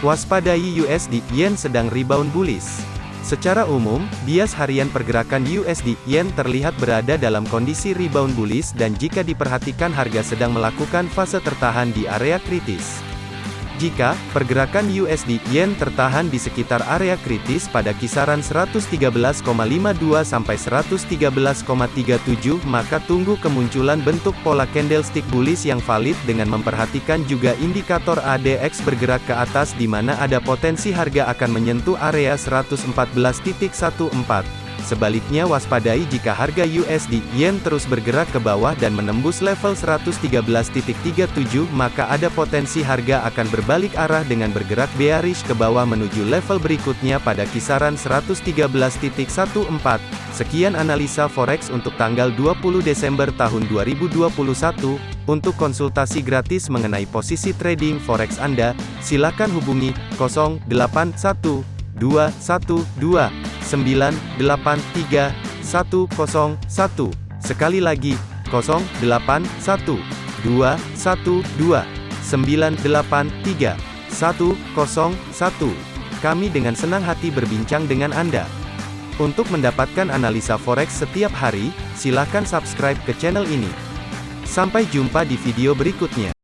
Waspadai USD Yen sedang rebound bullish. Secara umum, bias harian pergerakan USD Yen terlihat berada dalam kondisi rebound bullish dan jika diperhatikan harga sedang melakukan fase tertahan di area kritis. Jika pergerakan USD Yen tertahan di sekitar area kritis pada kisaran 113,52 sampai 113,37 maka tunggu kemunculan bentuk pola candlestick bullish yang valid dengan memperhatikan juga indikator ADX bergerak ke atas di mana ada potensi harga akan menyentuh area 114.14. Sebaliknya waspadai jika harga USD Yen terus bergerak ke bawah dan menembus level 113.37 maka ada potensi harga akan berbalik arah dengan bergerak bearish ke bawah menuju level berikutnya pada kisaran 113.14. Sekian analisa forex untuk tanggal 20 Desember tahun 2021. Untuk konsultasi gratis mengenai posisi trading forex Anda, silakan hubungi 081212 983 101. Sekali lagi, 081 212 983 101. Kami dengan senang hati berbincang dengan Anda. Untuk mendapatkan analisa forex setiap hari, silakan subscribe ke channel ini. Sampai jumpa di video berikutnya.